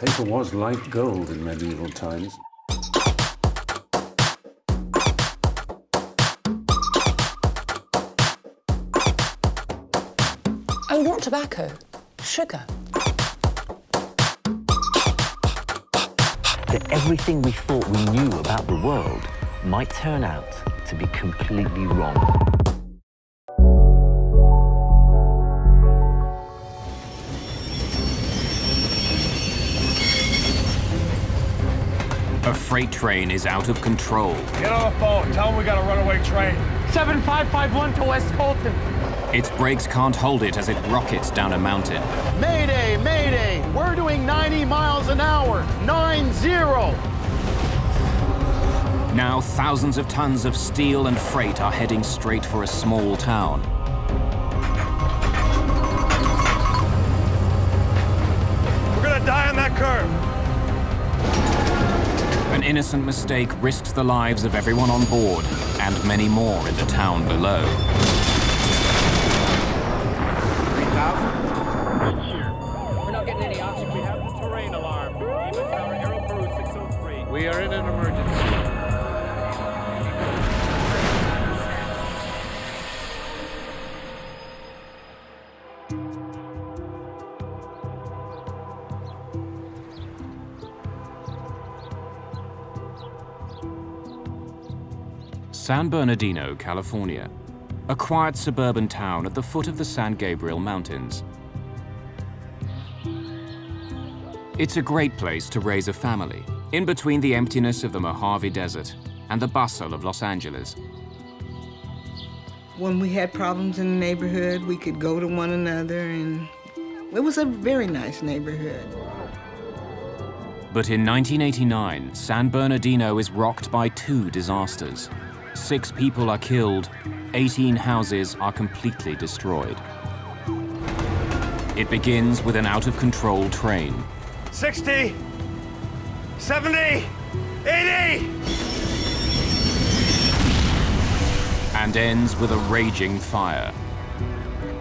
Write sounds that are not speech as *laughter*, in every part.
Paper was like gold in medieval times. Oh, not tobacco. Sugar. That everything we thought we knew about the world might turn out to be completely wrong. Freight train is out of control. Get on the phone. Tell them we got a runaway train. 7551 to West Colton. Its brakes can't hold it as it rockets down a mountain. Mayday, mayday. We're doing 90 miles an hour. 9-0. Now thousands of tons of steel and freight are heading straight for a small town. We're gonna die on that curve. Innocent mistake risks the lives of everyone on board and many more in the town below. San Bernardino, California. A quiet suburban town at the foot of the San Gabriel Mountains. It's a great place to raise a family, in between the emptiness of the Mojave Desert and the bustle of Los Angeles. When we had problems in the neighborhood, we could go to one another, and it was a very nice neighborhood. But in 1989, San Bernardino is rocked by two disasters. Six people are killed, 18 houses are completely destroyed. It begins with an out-of-control train. 60, 70, 80! and ends with a raging fire.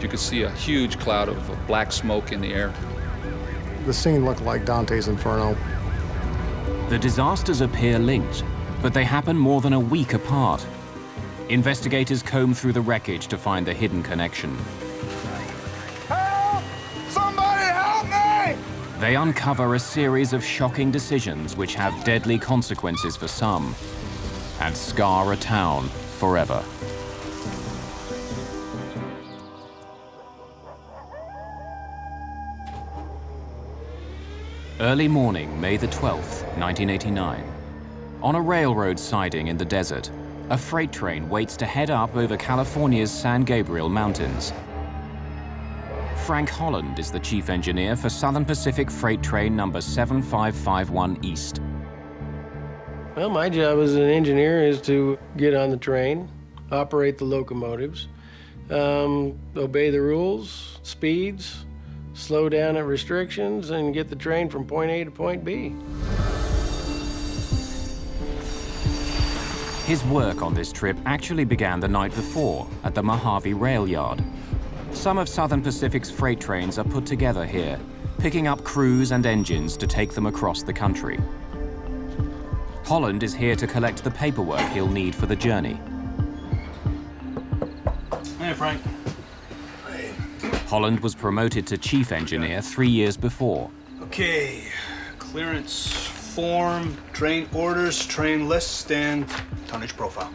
You could see a huge cloud of black smoke in the air. The scene looked like Dante's Inferno. The disasters appear linked, but they happen more than a week apart. Investigators comb through the wreckage to find the hidden connection. Help! Somebody help me! They uncover a series of shocking decisions which have deadly consequences for some and scar a town forever. Early morning, May the 12th, 1989. On a railroad siding in the desert, a freight train waits to head up over California's San Gabriel Mountains. Frank Holland is the chief engineer for Southern Pacific Freight Train number 7551 East. Well, my job as an engineer is to get on the train, operate the locomotives, um, obey the rules, speeds, slow down at restrictions, and get the train from point A to point B. His work on this trip actually began the night before at the Mojave Rail Yard. Some of Southern Pacific's freight trains are put together here, picking up crews and engines to take them across the country. Holland is here to collect the paperwork he'll need for the journey. Hey, Frank. Holland was promoted to chief engineer three years before. Okay, clearance form, train orders, train lists, and tonnage profile.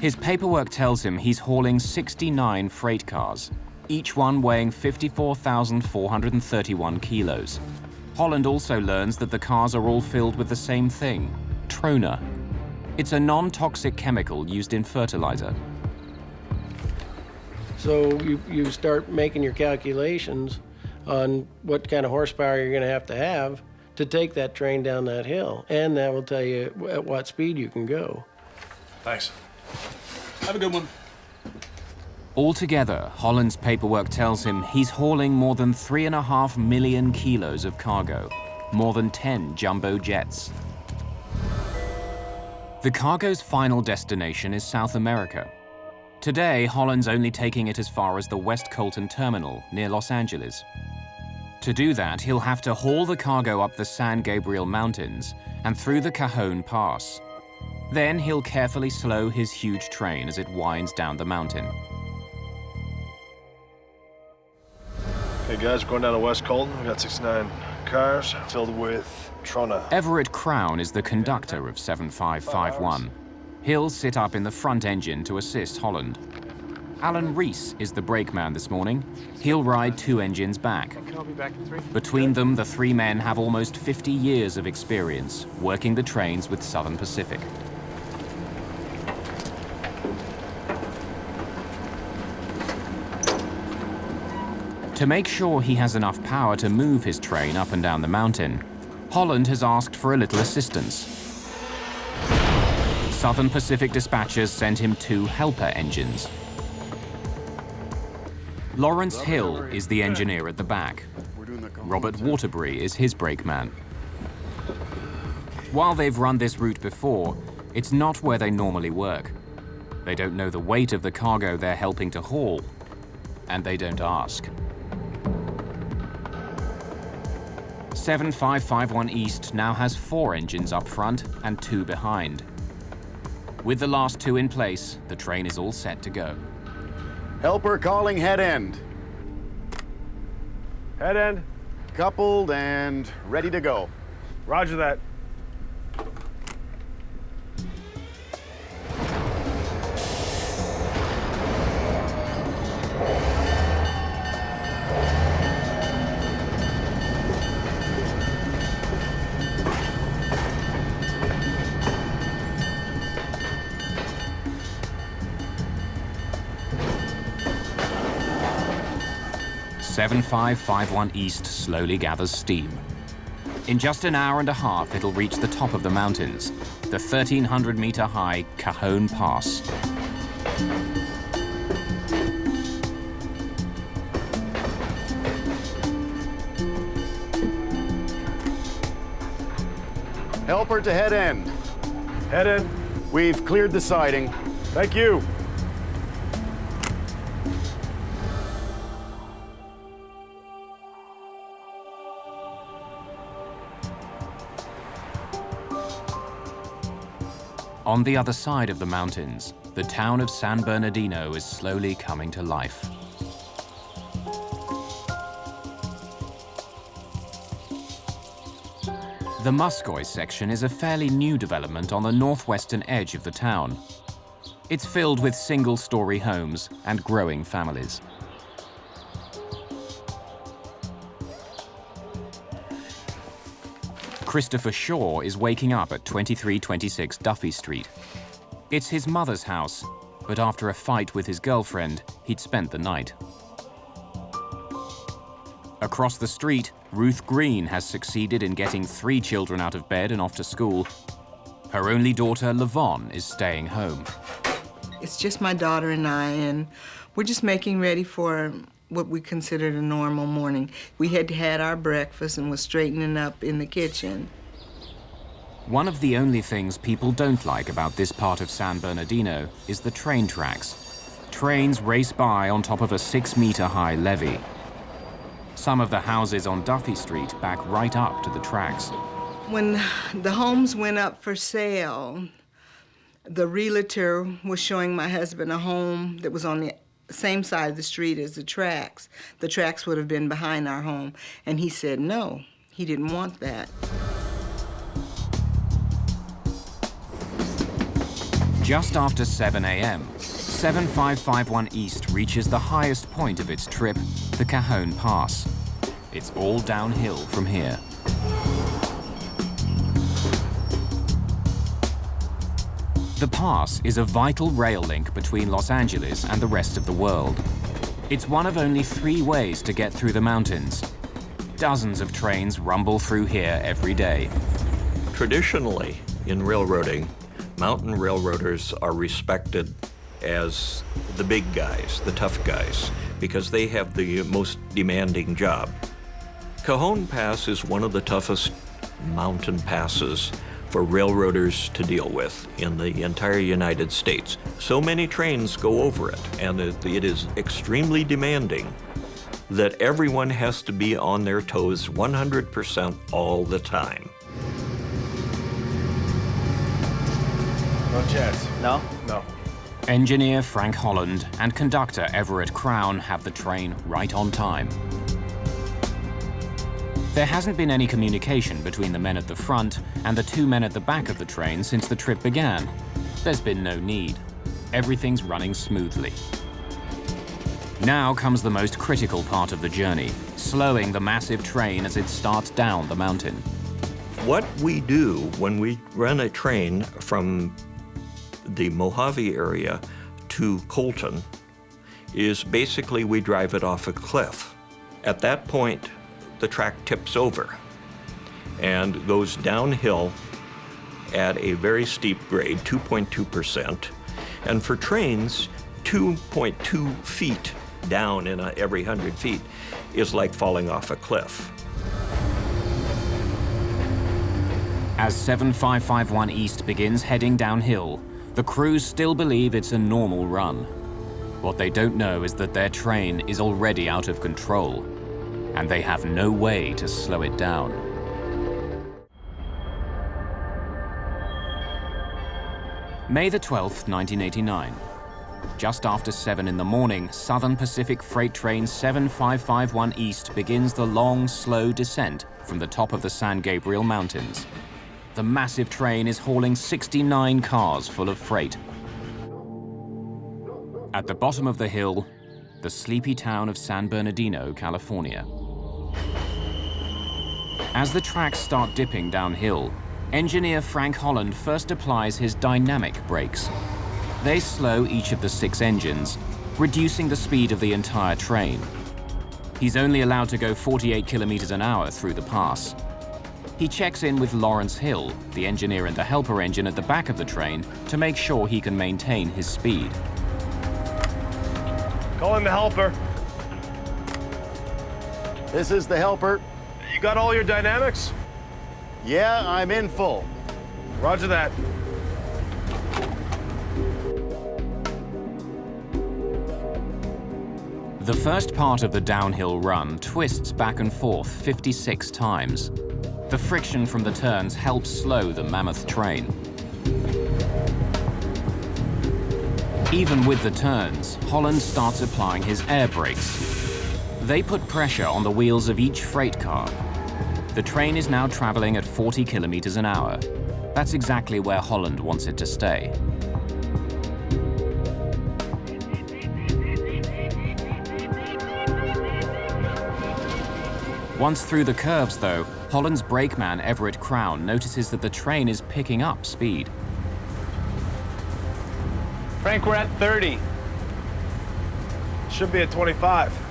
His paperwork tells him he's hauling 69 freight cars, each one weighing 54,431 kilos. Holland also learns that the cars are all filled with the same thing, trona. It's a non-toxic chemical used in fertilizer. So you, you start making your calculations on what kind of horsepower you're going to have to have to take that train down that hill. And that will tell you at what speed you can go. Thanks. Have a good one. Altogether, Holland's paperwork tells him he's hauling more than three and a half million kilos of cargo, more than 10 jumbo jets. The cargo's final destination is South America. Today, Holland's only taking it as far as the West Colton Terminal near Los Angeles. To do that, he'll have to haul the cargo up the San Gabriel Mountains and through the Cajon Pass. Then he'll carefully slow his huge train as it winds down the mountain. Hey guys, we're going down to West Colton. We've got 69 cars filled with Trona. Everett Crown is the conductor of 7551. He'll sit up in the front engine to assist Holland. Alan Reese is the brakeman this morning. He'll ride two engines back. Between them, the three men have almost 50 years of experience working the trains with Southern Pacific. To make sure he has enough power to move his train up and down the mountain, Holland has asked for a little assistance. Southern Pacific dispatchers sent him two helper engines. Lawrence Hill is the engineer at the back. Robert Waterbury is his brakeman. While they've run this route before, it's not where they normally work. They don't know the weight of the cargo they're helping to haul, and they don't ask. 7551 East now has four engines up front and two behind. With the last two in place, the train is all set to go. Helper calling head end. Head end. Coupled and ready to go. Roger that. Seven five five one East slowly gathers steam. In just an hour and a half, it'll reach the top of the mountains, the 1,300 meter high Cajon Pass. Helper to head end. Head end. We've cleared the siding. Thank you. On the other side of the mountains, the town of San Bernardino is slowly coming to life. The Muscoy section is a fairly new development on the northwestern edge of the town. It's filled with single-story homes and growing families. Christopher Shaw is waking up at 2326 Duffy Street. It's his mother's house, but after a fight with his girlfriend, he'd spent the night. Across the street, Ruth Green has succeeded in getting three children out of bed and off to school. Her only daughter, Lavon, is staying home. It's just my daughter and I, and we're just making ready for what we considered a normal morning. We had had our breakfast and was straightening up in the kitchen. One of the only things people don't like about this part of San Bernardino is the train tracks. Trains race by on top of a six-meter high levee. Some of the houses on Duffy Street back right up to the tracks. When the homes went up for sale, the realtor was showing my husband a home that was on the same side of the street as the tracks. The tracks would have been behind our home. And he said no, he didn't want that. Just after 7 a.m., 7551 East reaches the highest point of its trip, the Cajon Pass. It's all downhill from here. The pass is a vital rail link between Los Angeles and the rest of the world. It's one of only three ways to get through the mountains. Dozens of trains rumble through here every day. Traditionally, in railroading, mountain railroaders are respected as the big guys, the tough guys, because they have the most demanding job. Cajon Pass is one of the toughest mountain passes for railroaders to deal with in the entire United States. So many trains go over it, and it, it is extremely demanding. that everyone has to be on their toes 100% all the time. No chance. No? No. Engineer Frank Holland and conductor Everett Crown have the train right on time. There hasn't been any communication between the men at the front and the two men at the back of the train since the trip began. There's been no need. Everything's running smoothly. Now comes the most critical part of the journey, slowing the massive train as it starts down the mountain. What we do when we run a train from the Mojave area to Colton is basically we drive it off a cliff. At that point, the track tips over and goes downhill at a very steep grade, 2.2%. And for trains, 2.2 feet down in a, every 100 feet is like falling off a cliff. As 7551 East begins heading downhill, the crews still believe it's a normal run. What they don't know is that their train is already out of control, and they have no way to slow it down. May the 12th, 1989. Just after 7 in the morning, Southern Pacific Freight Train 7551 East begins the long, slow descent from the top of the San Gabriel Mountains. The massive train is hauling 69 cars full of freight. At the bottom of the hill, the sleepy town of San Bernardino, California. As the tracks start dipping downhill, engineer Frank Holland first applies his dynamic brakes. They slow each of the six engines, reducing the speed of the entire train. He's only allowed to go 48 kilometers an hour through the pass. He checks in with Lawrence Hill, the engineer and the helper engine at the back of the train, to make sure he can maintain his speed. Call in the helper. This is the helper. You got all your dynamics? Yeah, I'm in full. Roger that. The first part of the downhill run twists back and forth 56 times. The friction from the turns helps slow the mammoth train. Even with the turns, Holland starts applying his air brakes. They put pressure on the wheels of each freight car. The train is now traveling at 40 kilometers an hour. That's exactly where Holland wants it to stay. Once through the curves, though, Holland's brakeman Everett Crown notices that the train is picking up speed. Frank, we're at 30. Should be at 25.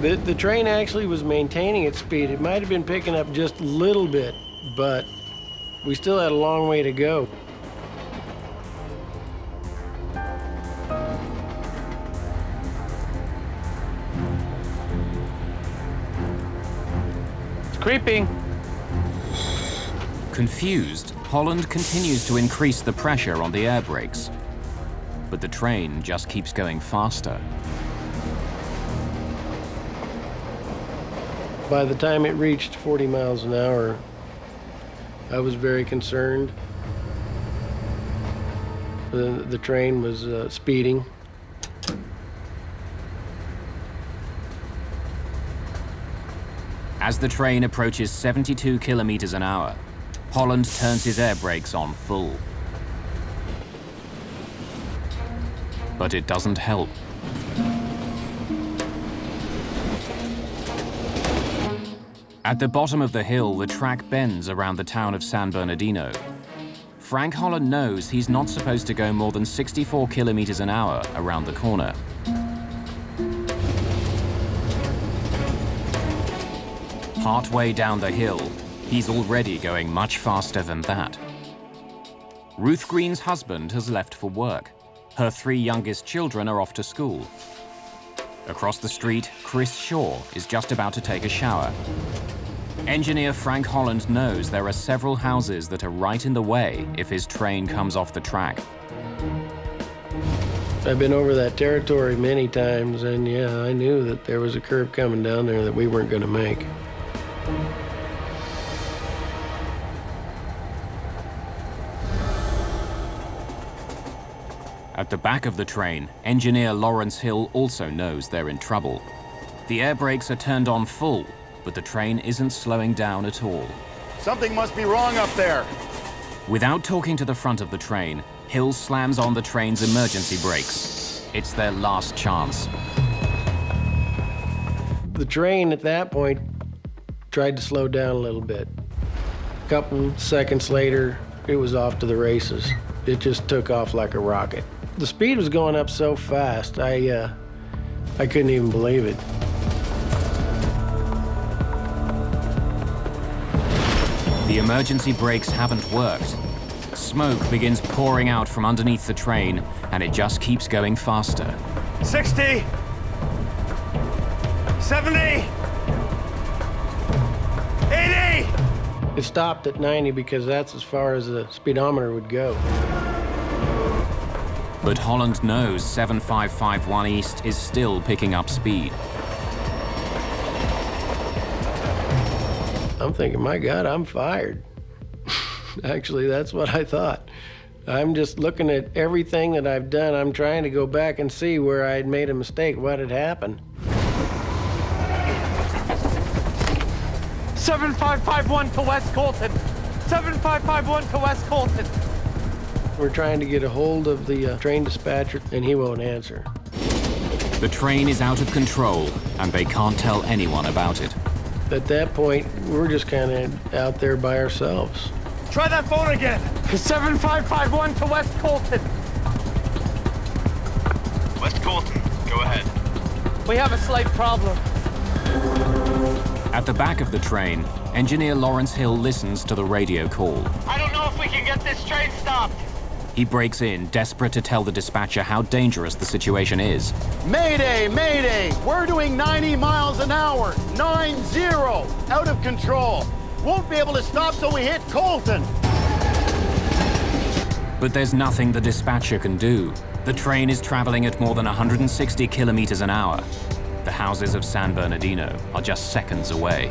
The, the train actually was maintaining its speed. It might have been picking up just a little bit, but we still had a long way to go. It's creeping. Confused, Holland continues to increase the pressure on the air brakes. But the train just keeps going faster. By the time it reached 40 miles an hour, I was very concerned. The, the train was uh, speeding. As the train approaches 72 kilometers an hour, Holland turns his air brakes on full. But it doesn't help. At the bottom of the hill, the track bends around the town of San Bernardino. Frank Holland knows he's not supposed to go more than 64 kilometers an hour around the corner. Partway down the hill, he's already going much faster than that. Ruth Green's husband has left for work. Her three youngest children are off to school. Across the street, Chris Shaw is just about to take a shower. Engineer Frank Holland knows there are several houses that are right in the way if his train comes off the track. I've been over that territory many times, and yeah, I knew that there was a curve coming down there that we weren't going to make. At the back of the train, engineer Lawrence Hill also knows they're in trouble. The air brakes are turned on full, but the train isn't slowing down at all. Something must be wrong up there. Without talking to the front of the train, Hill slams on the train's emergency brakes. It's their last chance. The train at that point tried to slow down a little bit. A couple seconds later, it was off to the races. It just took off like a rocket. The speed was going up so fast, I, uh, I couldn't even believe it. The emergency brakes haven't worked. Smoke begins pouring out from underneath the train, and it just keeps going faster. 60, 70, 80. It stopped at 90 because that's as far as the speedometer would go. But Holland knows 7551 East is still picking up speed. I'm thinking, my God, I'm fired. *laughs* Actually, that's what I thought. I'm just looking at everything that I've done. I'm trying to go back and see where I had made a mistake, what had happened. 7551 to West Colton. 7551 to West Colton. We're trying to get a hold of the uh, train dispatcher, and he won't answer. The train is out of control, and they can't tell anyone about it. At that point, we're just kind of out there by ourselves. Try that phone again. 7551 to West Colton. West Colton, go ahead. We have a slight problem. At the back of the train, engineer Lawrence Hill listens to the radio call. I don't know if we can get this train stopped. He breaks in, desperate to tell the dispatcher how dangerous the situation is. Mayday, mayday! We're doing 90 miles an hour. 9-0. Out of control. Won't be able to stop till we hit Colton. But there's nothing the dispatcher can do. The train is traveling at more than 160 kilometers an hour. The houses of San Bernardino are just seconds away.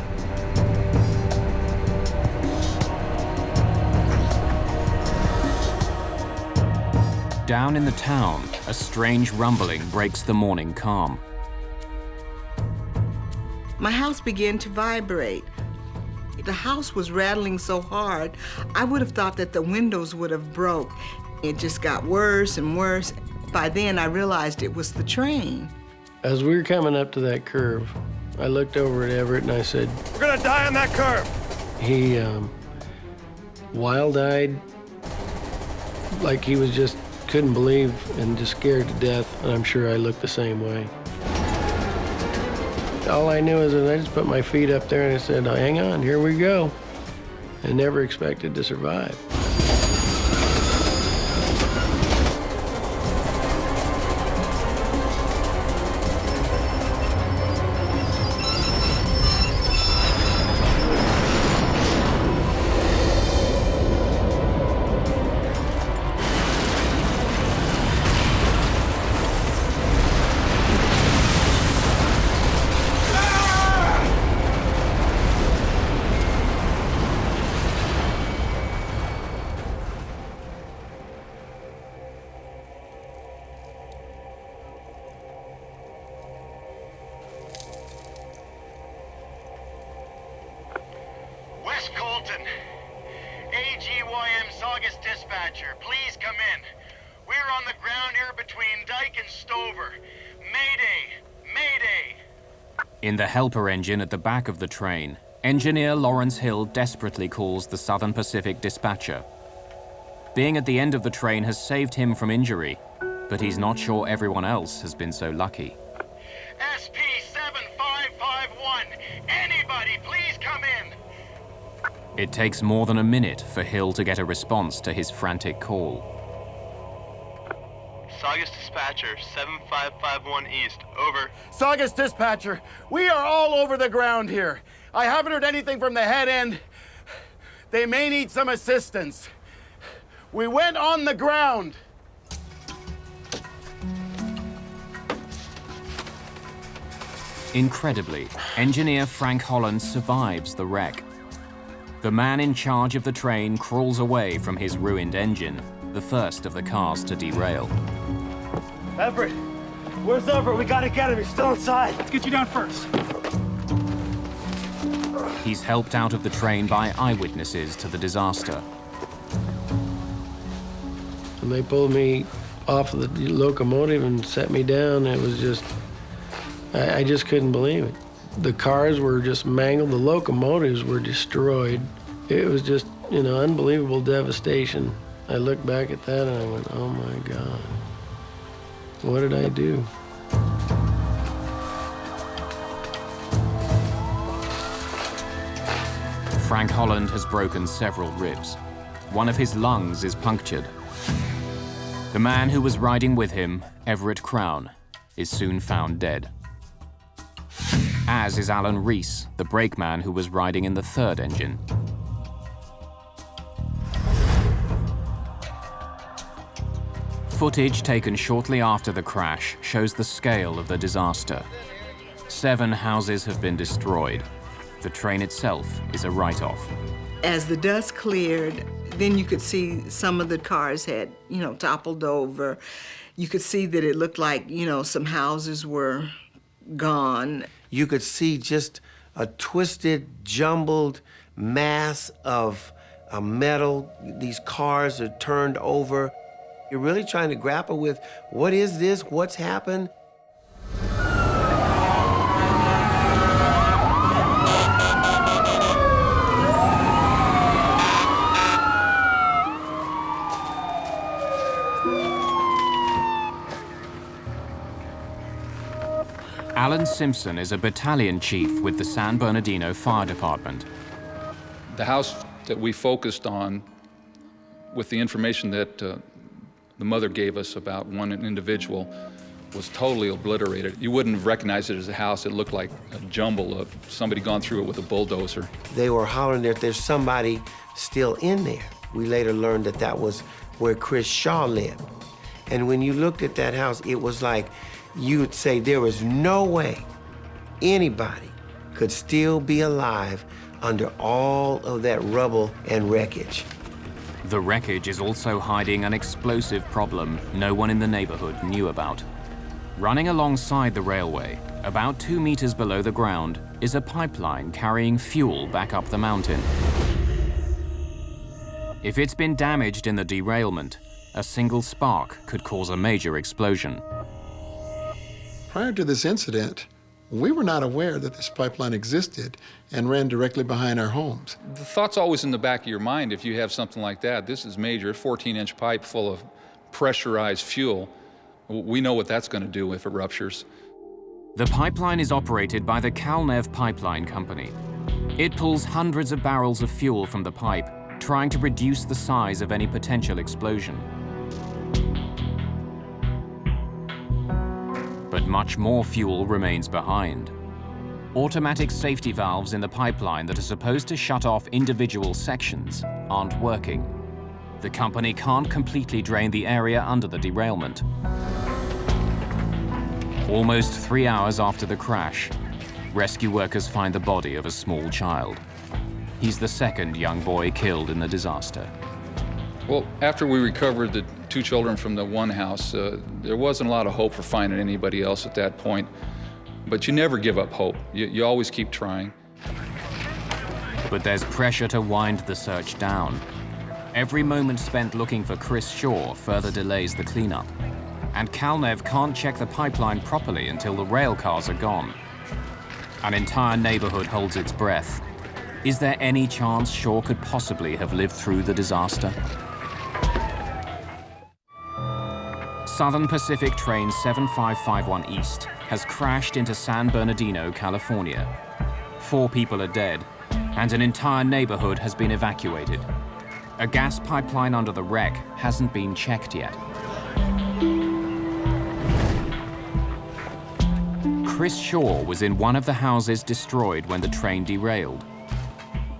Down in the town, a strange rumbling breaks the morning calm. My house began to vibrate. The house was rattling so hard, I would have thought that the windows would have broke. It just got worse and worse. By then, I realized it was the train. As we were coming up to that curve, I looked over at Everett and I said, We're gonna die on that curve. He, um, wild-eyed, like he was just couldn't believe and just scared to death, and I'm sure I looked the same way. All I knew is that I just put my feet up there and I said, hang on, here we go. And never expected to survive. In the helper engine at the back of the train, engineer Lawrence Hill desperately calls the Southern Pacific dispatcher. Being at the end of the train has saved him from injury, but he's not sure everyone else has been so lucky. SP7551! Anybody, please come in! It takes more than a minute for Hill to get a response to his frantic call. Saugus Dispatcher, 7551 East. Over. Saugus Dispatcher, we are all over the ground here. I haven't heard anything from the head end. They may need some assistance. We went on the ground. Incredibly, engineer Frank Holland survives the wreck. The man in charge of the train crawls away from his ruined engine, the first of the cars to derail. Everett, where's Everett? We gotta get him. He's still inside. Let's get you down first. He's helped out of the train by eyewitnesses to the disaster. And they pulled me off of the locomotive and set me down. It was just, I, I just couldn't believe it. The cars were just mangled, the locomotives were destroyed. It was just, you know, unbelievable devastation. I look back at that and I went, oh my God, what did I do? Frank Holland has broken several ribs. One of his lungs is punctured. The man who was riding with him, Everett Crown, is soon found dead. As is Alan Reese, the brakeman who was riding in the third engine. Footage taken shortly after the crash shows the scale of the disaster. Seven houses have been destroyed. The train itself is a write-off. As the dust cleared, then you could see some of the cars had, you know, toppled over. You could see that it looked like, you know, some houses were gone. You could see just a twisted, jumbled mass of uh, metal. These cars are turned over. You're really trying to grapple with what is this? What's happened? Alan Simpson is a battalion chief with the San Bernardino Fire Department. The house that we focused on, with the information that uh, the mother gave us about one individual, was totally obliterated. You wouldn't have recognized it as a house. It looked like a jumble of somebody gone through it with a bulldozer. They were hollering that there's somebody still in there. We later learned that that was where Chris Shaw lived. And when you looked at that house, it was like you would say there was no way anybody could still be alive under all of that rubble and wreckage. The wreckage is also hiding an explosive problem no one in the neighborhood knew about. Running alongside the railway, about two meters below the ground, is a pipeline carrying fuel back up the mountain. If it's been damaged in the derailment, a single spark could cause a major explosion. Prior to this incident, we were not aware that this pipeline existed and ran directly behind our homes. The thought's always in the back of your mind if you have something like that. This is major, 14-inch pipe full of pressurized fuel. We know what that's going to do if it ruptures. The pipeline is operated by the Calnev Pipeline Company. It pulls hundreds of barrels of fuel from the pipe, trying to reduce the size of any potential explosion. But much more fuel remains behind. Automatic safety valves in the pipeline that are supposed to shut off individual sections aren't working. The company can't completely drain the area under the derailment. Almost three hours after the crash, rescue workers find the body of a small child. He's the second young boy killed in the disaster. Well, after we recovered the two children from the one house, uh, there wasn't a lot of hope for finding anybody else at that point. But you never give up hope. You, you always keep trying. But there's pressure to wind the search down. Every moment spent looking for Chris Shaw further delays the cleanup. And Calnev can't check the pipeline properly until the rail cars are gone. An entire neighborhood holds its breath. Is there any chance Shaw could possibly have lived through the disaster? Southern Pacific Train 7551 East has crashed into San Bernardino, California. Four people are dead, and an entire neighborhood has been evacuated. A gas pipeline under the wreck hasn't been checked yet. Chris Shaw was in one of the houses destroyed when the train derailed.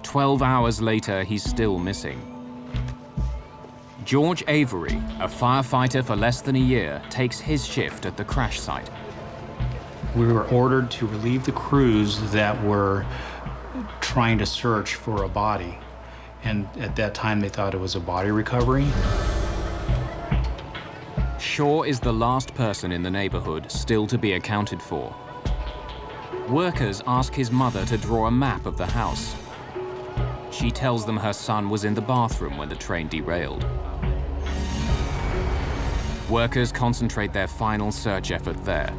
Twelve hours later, he's still missing. George Avery, a firefighter for less than a year, takes his shift at the crash site. We were ordered to relieve the crews that were trying to search for a body. And at that time, they thought it was a body recovery. Shaw is the last person in the neighborhood still to be accounted for. Workers ask his mother to draw a map of the house. She tells them her son was in the bathroom when the train derailed. Workers concentrate their final search effort there.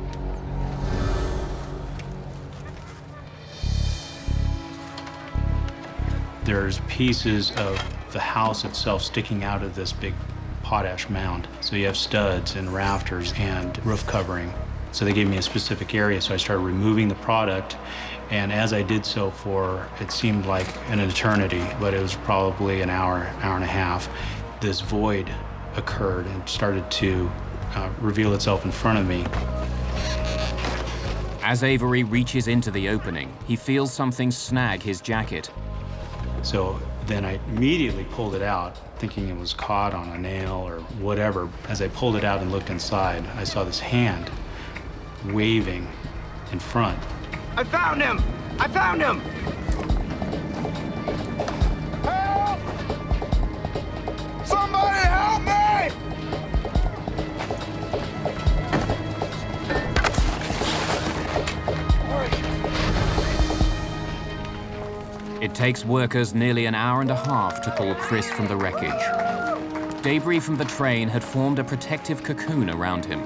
There's pieces of the house itself sticking out of this big potash mound. So you have studs and rafters and roof covering. So they gave me a specific area, so I started removing the product. And as I did so for, it seemed like an eternity, but it was probably an hour, hour and a half, this void occurred and started to uh, reveal itself in front of me. As Avery reaches into the opening, he feels something snag his jacket. So then I immediately pulled it out, thinking it was caught on a nail or whatever. As I pulled it out and looked inside, I saw this hand waving in front. I found him! I found him! Takes workers nearly an hour and a half to pull Chris from the wreckage. Debris from the train had formed a protective cocoon around him.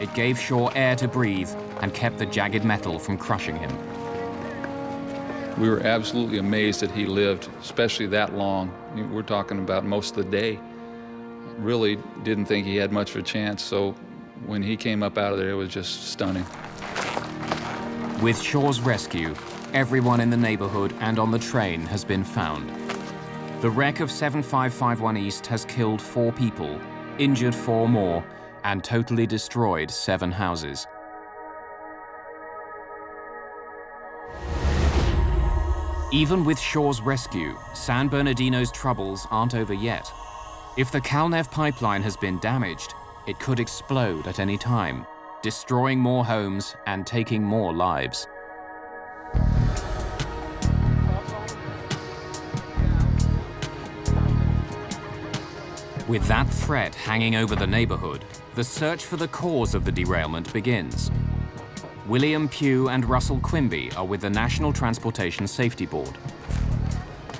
It gave Shaw air to breathe and kept the jagged metal from crushing him. We were absolutely amazed that he lived, especially that long. We're talking about most of the day. Really didn't think he had much of a chance, so when he came up out of there, it was just stunning. With Shaw's rescue, everyone in the neighborhood and on the train has been found. The wreck of 7551 East has killed four people, injured four more, and totally destroyed seven houses. Even with Shaw's rescue, San Bernardino's troubles aren't over yet. If the Calnev pipeline has been damaged, it could explode at any time, destroying more homes and taking more lives. With that threat hanging over the neighborhood, the search for the cause of the derailment begins. William Pugh and Russell Quimby are with the National Transportation Safety Board.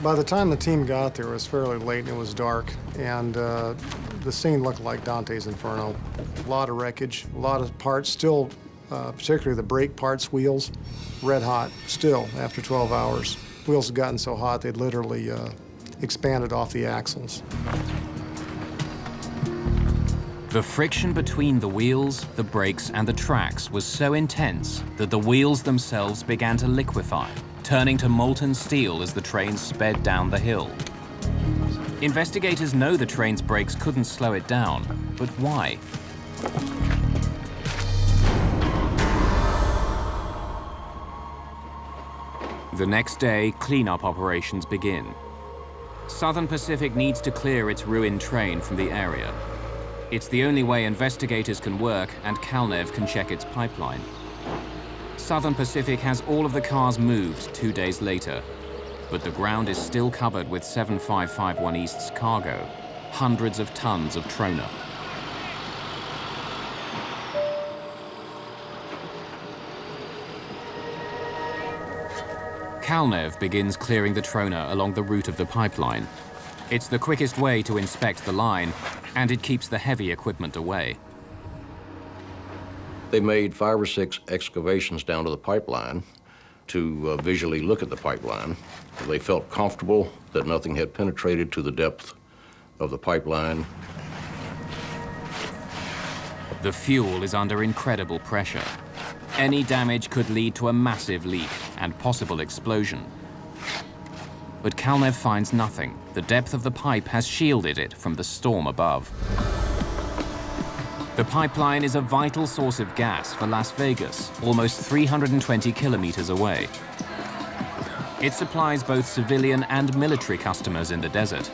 By the time the team got there, it was fairly late and it was dark, and uh, the scene looked like Dante's Inferno. A lot of wreckage, a lot of parts still, uh, particularly the brake parts, wheels, red hot, still after 12 hours. Wheels had gotten so hot they'd literally uh, expanded off the axles. The friction between the wheels, the brakes, and the tracks was so intense that the wheels themselves began to liquefy, turning to molten steel as the train sped down the hill. Investigators know the train's brakes couldn't slow it down, but why? The next day, cleanup operations begin. Southern Pacific needs to clear its ruined train from the area. It's the only way investigators can work and Calnev can check its pipeline. Southern Pacific has all of the cars moved two days later, but the ground is still covered with 7551 East's cargo, hundreds of tons of trona. Calnev begins clearing the trona along the route of the pipeline. It's the quickest way to inspect the line, and it keeps the heavy equipment away. They made five or six excavations down to the pipeline to uh, visually look at the pipeline. They felt comfortable that nothing had penetrated to the depth of the pipeline. The fuel is under incredible pressure. Any damage could lead to a massive leak and possible explosion. But Calnev finds nothing. The depth of the pipe has shielded it from the storm above. The pipeline is a vital source of gas for Las Vegas, almost 320 kilometers away. It supplies both civilian and military customers in the desert.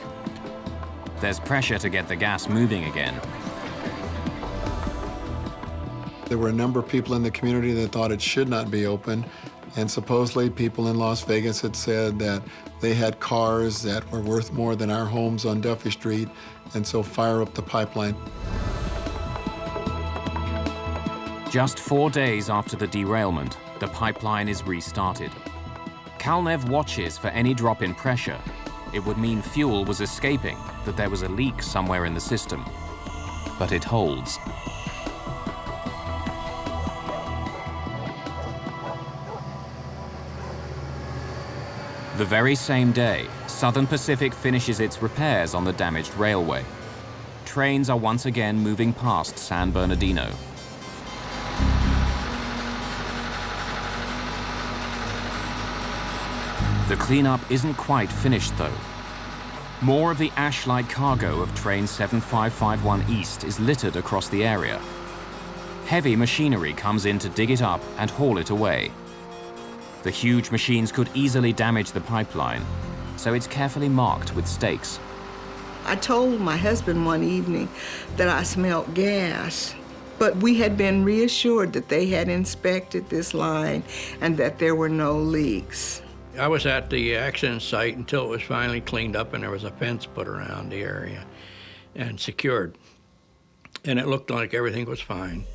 There's pressure to get the gas moving again. There were a number of people in the community that thought it should not be open, and supposedly people in Las Vegas had said that they had cars that were worth more than our homes on Duffy Street, and so fire up the pipeline. Just four days after the derailment, the pipeline is restarted. Calnev watches for any drop in pressure. It would mean fuel was escaping, that there was a leak somewhere in the system. But it holds. The very same day, Southern Pacific finishes its repairs on the damaged railway. Trains are once again moving past San Bernardino. The cleanup isn't quite finished, though. More of the ash-like cargo of train 7551 East is littered across the area. Heavy machinery comes in to dig it up and haul it away. The huge machines could easily damage the pipeline, so it's carefully marked with stakes. I told my husband one evening that I smelled gas, but we had been reassured that they had inspected this line and that there were no leaks. I was at the accident site until it was finally cleaned up and there was a fence put around the area and secured. And it looked like everything was fine.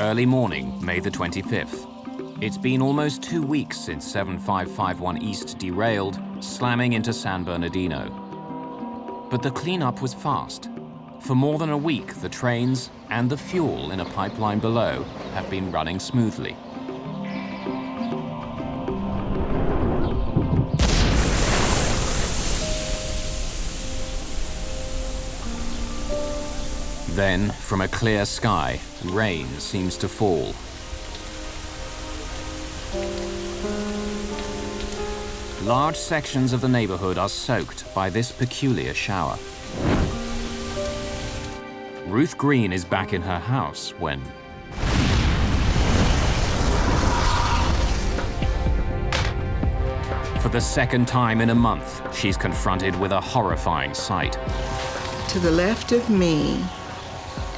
Early morning, May the 25th. It's been almost two weeks since 7551 East derailed, slamming into San Bernardino. But the cleanup was fast. For more than a week, the trains and the fuel in a pipeline below have been running smoothly. Then, from a clear sky, rain seems to fall. Large sections of the neighborhood are soaked by this peculiar shower. Ruth Green is back in her house when... For the second time in a month, she's confronted with a horrifying sight. To the left of me,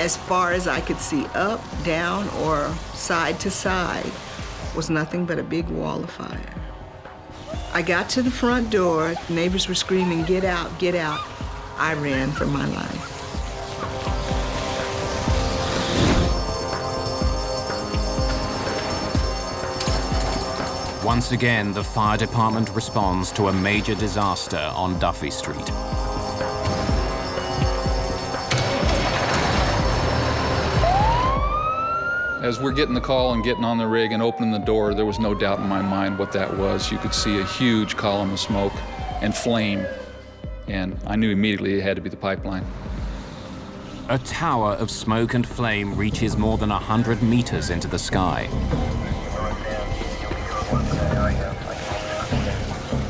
as far as I could see up, down, or side to side, was nothing but a big wall of fire. I got to the front door, neighbors were screaming, get out, get out. I ran for my life. Once again, the fire department responds to a major disaster on Duffy Street. As we're getting the call and getting on the rig and opening the door, there was no doubt in my mind what that was. You could see a huge column of smoke and flame, and I knew immediately it had to be the pipeline. A tower of smoke and flame reaches more than 100 meters into the sky.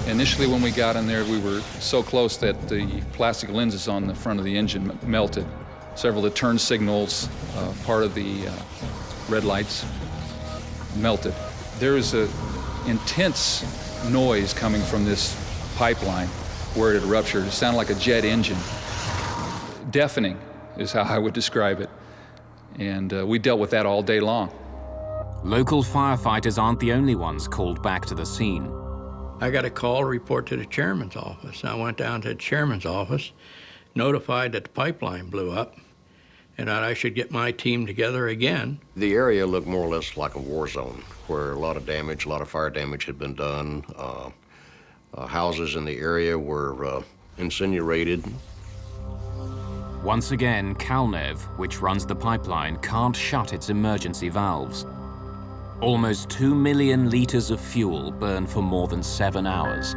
Initially, when we got in there, we were so close that the plastic lenses on the front of the engine melted. Several of the turn signals, uh, part of the uh, red lights melted. There is an intense noise coming from this pipeline where it had ruptured. It sounded like a jet engine. Deafening is how I would describe it. And uh, we dealt with that all day long. Local firefighters aren't the only ones called back to the scene. I got a call report to the chairman's office. I went down to the chairman's office, notified that the pipeline blew up, and that I should get my team together again. The area looked more or less like a war zone, where a lot of damage, a lot of fire damage had been done. Uh, uh, houses in the area were uh, incinerated. Once again, Calnev, which runs the pipeline, can't shut its emergency valves. Almost 2 million liters of fuel burn for more than seven hours.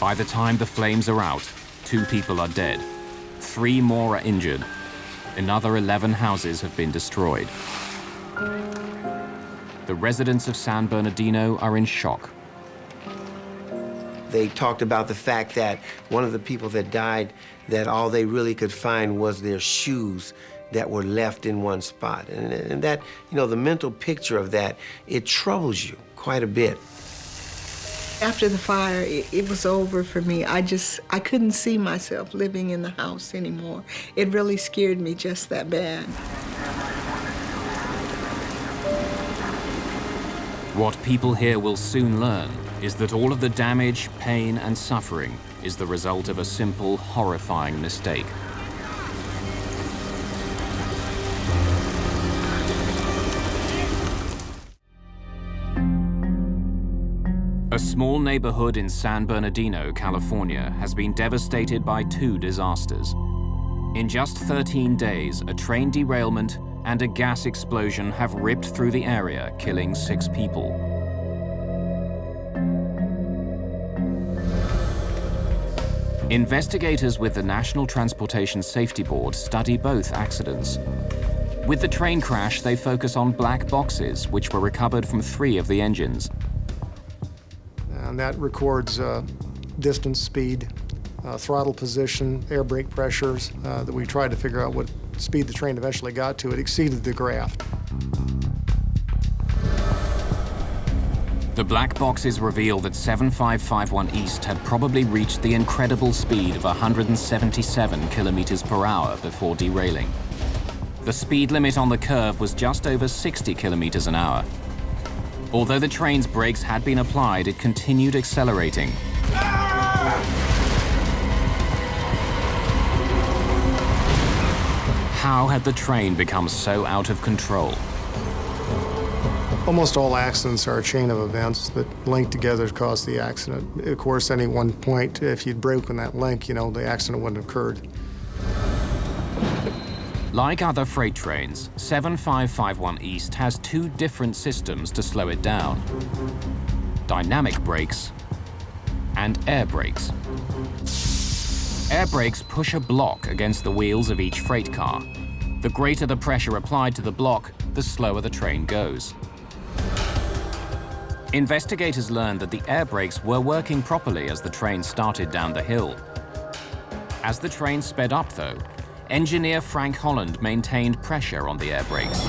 By the time the flames are out, two people are dead. Three more are injured. Another 11 houses have been destroyed. The residents of San Bernardino are in shock. They talked about the fact that one of the people that died, that all they really could find was their shoes that were left in one spot. And, and that, you know, the mental picture of that, it troubles you quite a bit. After the fire, it, it, was over for me. I just, I couldn't see myself living in the house anymore. It really scared me just that bad. What people here will soon learn is that all of the damage, pain, and suffering is the result of a simple, horrifying mistake. A small neighborhood in San Bernardino, California, has been devastated by two disasters. In just 13 days, a train derailment and a gas explosion have ripped through the area, killing six people. Investigators with the National Transportation Safety Board study both accidents. With the train crash, they focus on black boxes, which were recovered from three of the engines. And that records uh, distance, speed, uh, throttle position, air brake pressures uh, that we tried to figure out what speed the train eventually got to. It exceeded the graph. The black boxes reveal that 7551 East had probably reached the incredible speed of 177 kilometers per hour before derailing. The speed limit on the curve was just over 60 kilometers an hour. Although the train's brakes had been applied, it continued accelerating. How had the train become so out of control? Almost all accidents are a chain of events that link together to cause the accident. Of course, any one point, if you'd broken that link, you know, the accident wouldn't have occurred. Like other freight trains, 7551 East has two different systems to slow it down. Dynamic brakes and air brakes. Air brakes push a block against the wheels of each freight car. The greater the pressure applied to the block, the slower the train goes. Investigators learned that the air brakes were working properly as the train started down the hill. As the train sped up, though, engineer Frank Holland maintained pressure on the air brakes.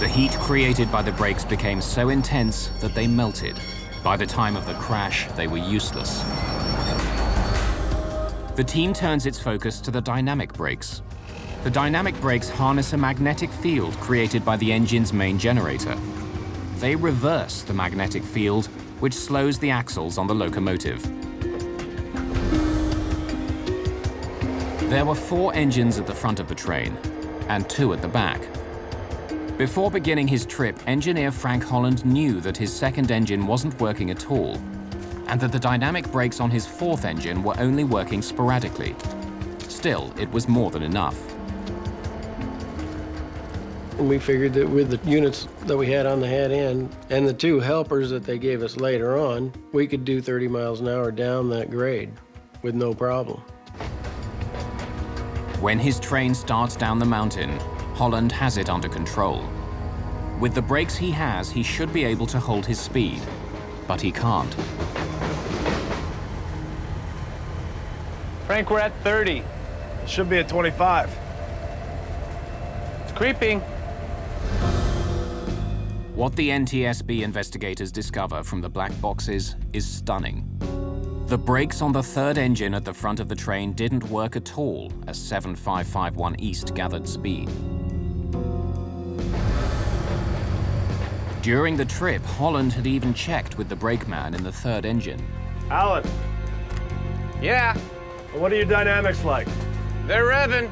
The heat created by the brakes became so intense that they melted. By the time of the crash, they were useless. The team turns its focus to the dynamic brakes. The dynamic brakes harness a magnetic field created by the engine's main generator. They reverse the magnetic field, which slows the axles on the locomotive. There were four engines at the front of the train and two at the back. Before beginning his trip, engineer Frank Holland knew that his second engine wasn't working at all and that the dynamic brakes on his fourth engine were only working sporadically. Still, it was more than enough. We figured that with the units that we had on the head end and the two helpers that they gave us later on, we could do 30 miles an hour down that grade with no problem. When his train starts down the mountain, Holland has it under control. With the brakes he has, he should be able to hold his speed, but he can't. Frank, we're at 30. It should be at 25. It's creeping. What the NTSB investigators discover from the black boxes is stunning. The brakes on the third engine at the front of the train didn't work at all as 7551 East gathered speed. During the trip, Holland had even checked with the brakeman in the third engine. Alan. Yeah? What are your dynamics like? They're revving.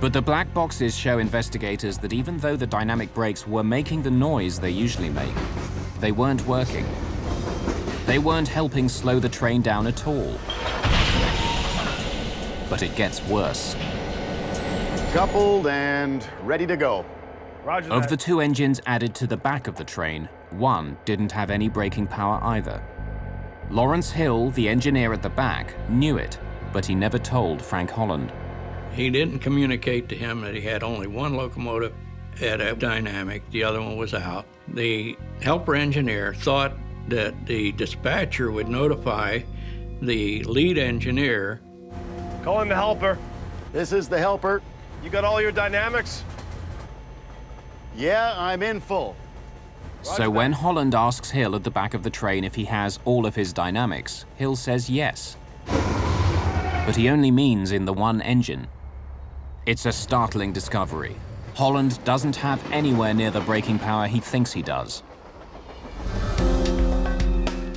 But the black boxes show investigators that even though the dynamic brakes were making the noise they usually make, they weren't working. They weren't helping slow the train down at all. But it gets worse. Coupled and ready to go. Roger Of that. the two engines added to the back of the train, one didn't have any braking power either. Lawrence Hill, the engineer at the back, knew it, but he never told Frank Holland. He didn't communicate to him that he had only one locomotive at a dynamic, the other one was out. The helper engineer thought that the dispatcher would notify the lead engineer. Call Calling the helper. This is the helper. You got all your dynamics? Yeah, I'm in full. So when Holland asks Hill at the back of the train if he has all of his dynamics, Hill says yes. But he only means in the one engine. It's a startling discovery. Holland doesn't have anywhere near the braking power he thinks he does.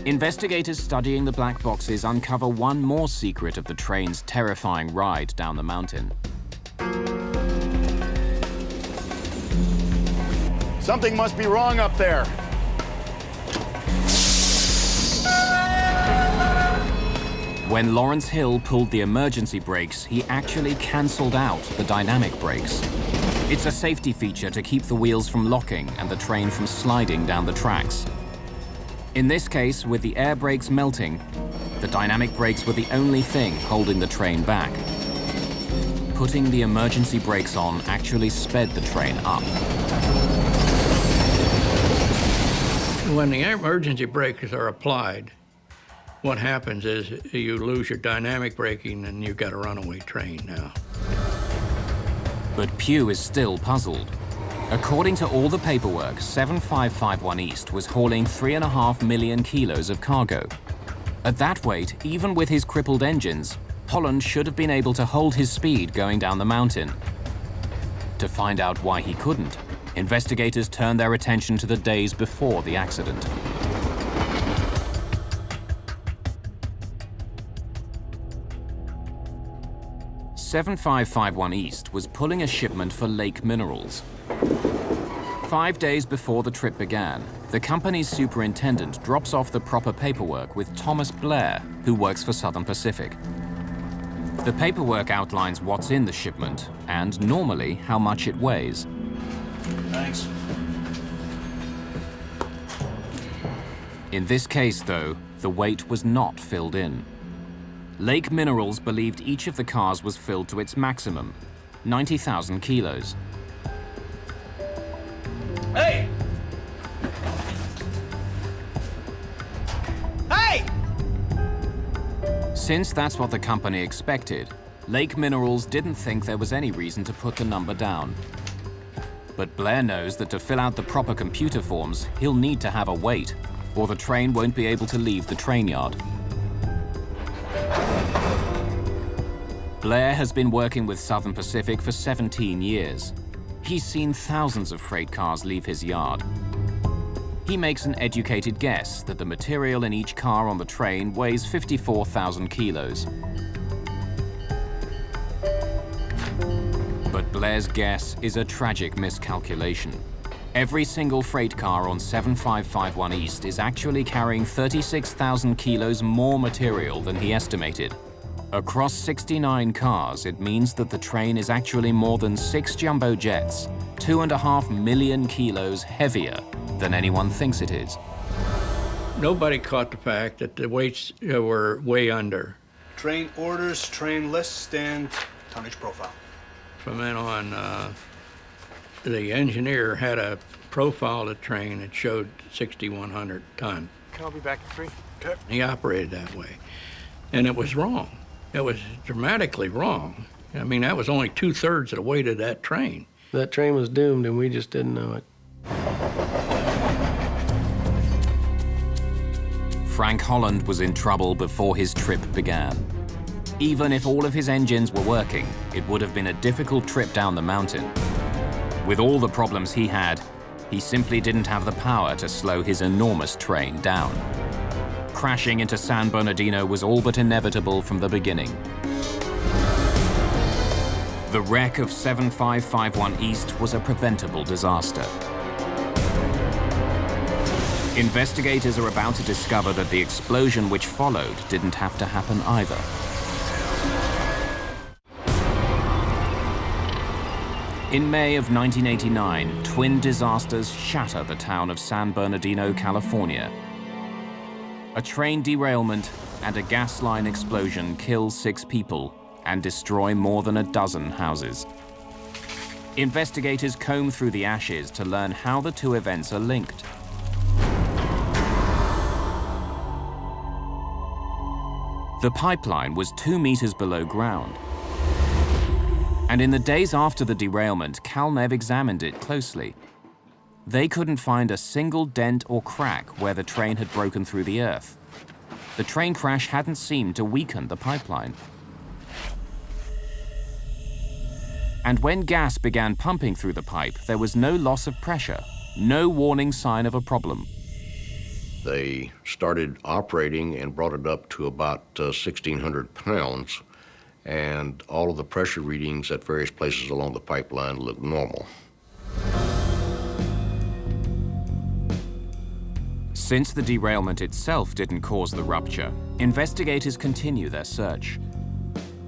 Investigators studying the black boxes uncover one more secret of the train's terrifying ride down the mountain. Something must be wrong up there. When Lawrence Hill pulled the emergency brakes, he actually cancelled out the dynamic brakes. It's a safety feature to keep the wheels from locking and the train from sliding down the tracks. In this case, with the air brakes melting, the dynamic brakes were the only thing holding the train back. Putting the emergency brakes on actually sped the train up. When the emergency brakes are applied, what happens is you lose your dynamic braking and you've got a runaway train now. But Pugh is still puzzled. According to all the paperwork, 7551 East was hauling three and a half million kilos of cargo. At that weight, even with his crippled engines, Holland should have been able to hold his speed going down the mountain. To find out why he couldn't, investigators turned their attention to the days before the accident. Seven five five one East was pulling a shipment for Lake Minerals. Five days before the trip began, the company's superintendent drops off the proper paperwork with Thomas Blair, who works for Southern Pacific. The paperwork outlines what's in the shipment and, normally, how much it weighs. Thanks. In this case, though, the weight was not filled in. Lake Minerals believed each of the cars was filled to its maximum, 90,000 kilos. Hey! Hey! Since that's what the company expected, Lake Minerals didn't think there was any reason to put the number down. But Blair knows that to fill out the proper computer forms, he'll need to have a weight, or the train won't be able to leave the train yard. Blair has been working with Southern Pacific for 17 years. He's seen thousands of freight cars leave his yard. He makes an educated guess that the material in each car on the train weighs 54,000 kilos. But Blair's guess is a tragic miscalculation. Every single freight car on 7551 East is actually carrying 36,000 kilos more material than he estimated. Across 69 cars, it means that the train is actually more than six jumbo jets, two and a half million kilos heavier than anyone thinks it is. Nobody caught the fact that the weights uh, were way under. Train orders, train list, and tonnage profile. From then on, uh, the engineer had a profile of the train that showed 6,100 ton. I'll be back in three. Okay. He operated that way. And it was wrong. It was dramatically wrong. I mean, that was only two thirds of the weight of that train. That train was doomed, and we just didn't know it. Frank Holland was in trouble before his trip began. Even if all of his engines were working, it would have been a difficult trip down the mountain. With all the problems he had, he simply didn't have the power to slow his enormous train down. Crashing into San Bernardino was all but inevitable from the beginning. The wreck of 7551 East was a preventable disaster. Investigators are about to discover that the explosion which followed didn't have to happen either. In May of 1989, twin disasters shatter the town of San Bernardino, California. A train derailment and a gas line explosion kill six people and destroy more than a dozen houses. Investigators comb through the ashes to learn how the two events are linked. The pipeline was two meters below ground. And in the days after the derailment, Calnev examined it closely. They couldn't find a single dent or crack where the train had broken through the earth. The train crash hadn't seemed to weaken the pipeline. And when gas began pumping through the pipe, there was no loss of pressure, no warning sign of a problem. They started operating and brought it up to about uh, 1,600 pounds, and all of the pressure readings at various places along the pipeline looked normal. Since the derailment itself didn't cause the rupture, investigators continue their search.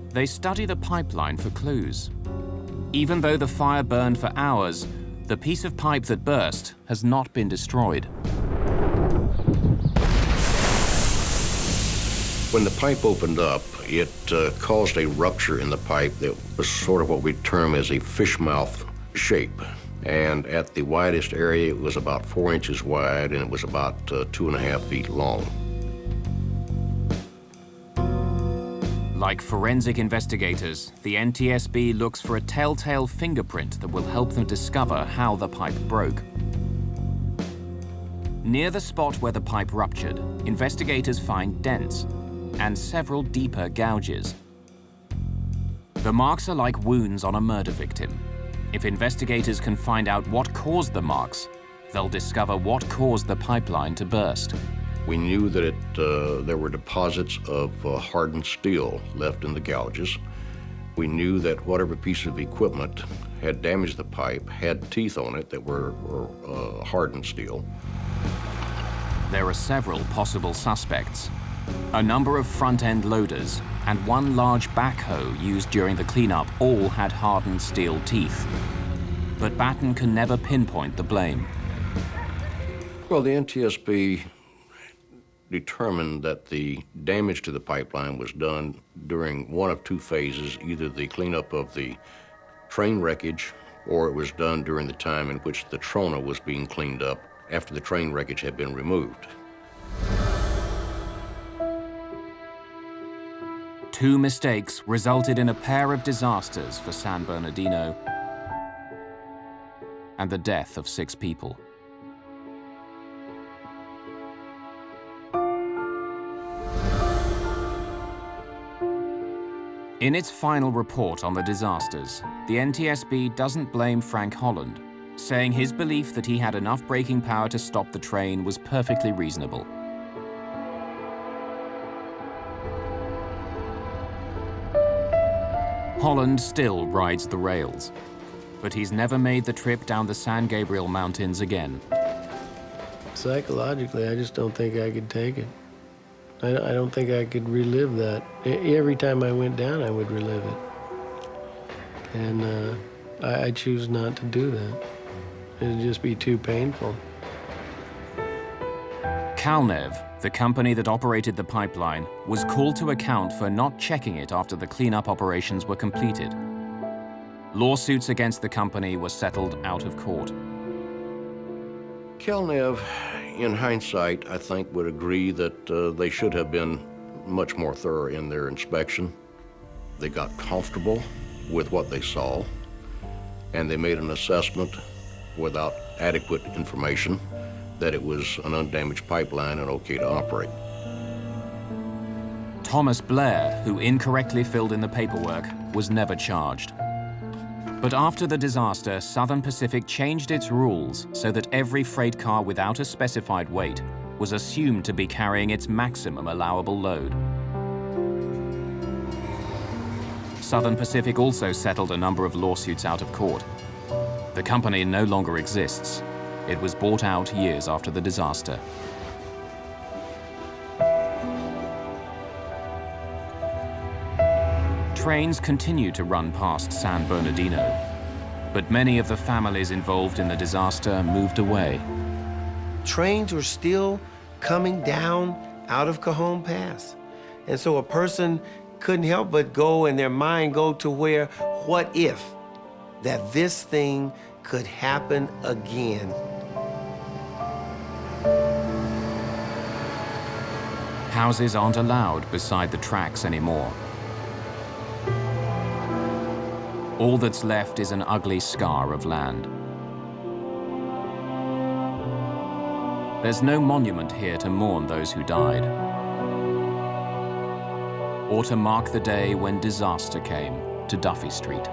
They study the pipeline for clues. Even though the fire burned for hours, the piece of pipe that burst has not been destroyed. When the pipe opened up, it uh, caused a rupture in the pipe that was sort of what we term as a fish mouth shape. And at the widest area, it was about four inches wide and it was about uh, two and a half feet long. Like forensic investigators, the NTSB looks for a telltale fingerprint that will help them discover how the pipe broke. Near the spot where the pipe ruptured, investigators find dents and several deeper gouges. The marks are like wounds on a murder victim. If investigators can find out what caused the marks, they'll discover what caused the pipeline to burst. We knew that it, uh, there were deposits of uh, hardened steel left in the gouges. We knew that whatever piece of equipment had damaged the pipe had teeth on it that were, were uh, hardened steel. There are several possible suspects. A number of front-end loaders and one large backhoe used during the cleanup all had hardened steel teeth. But Batten can never pinpoint the blame. Well, the NTSB determined that the damage to the pipeline was done during one of two phases, either the cleanup of the train wreckage or it was done during the time in which the Trona was being cleaned up after the train wreckage had been removed. Two mistakes resulted in a pair of disasters for San Bernardino and the death of six people. In its final report on the disasters, the NTSB doesn't blame Frank Holland, saying his belief that he had enough braking power to stop the train was perfectly reasonable. Holland still rides the rails, but he's never made the trip down the San Gabriel Mountains again. Psychologically, I just don't think I could take it. I, I don't think I could relive that. Every time I went down, I would relive it. And uh, I, I choose not to do that. It'd just be too painful. Calnev, the company that operated the pipeline, was called to account for not checking it after the cleanup operations were completed. Lawsuits against the company were settled out of court. Calnev, in hindsight, I think would agree that uh, they should have been much more thorough in their inspection. They got comfortable with what they saw, and they made an assessment without adequate information that it was an undamaged pipeline and okay to operate. Thomas Blair, who incorrectly filled in the paperwork, was never charged. But after the disaster, Southern Pacific changed its rules so that every freight car without a specified weight was assumed to be carrying its maximum allowable load. Southern Pacific also settled a number of lawsuits out of court. The company no longer exists. It was bought out years after the disaster. Trains continue to run past San Bernardino, but many of the families involved in the disaster moved away. Trains were still coming down out of Cajon Pass. And so a person couldn't help but go in their mind go to where, what if that this thing could happen again? Houses aren't allowed beside the tracks anymore. All that's left is an ugly scar of land. There's no monument here to mourn those who died, or to mark the day when disaster came to Duffy Street.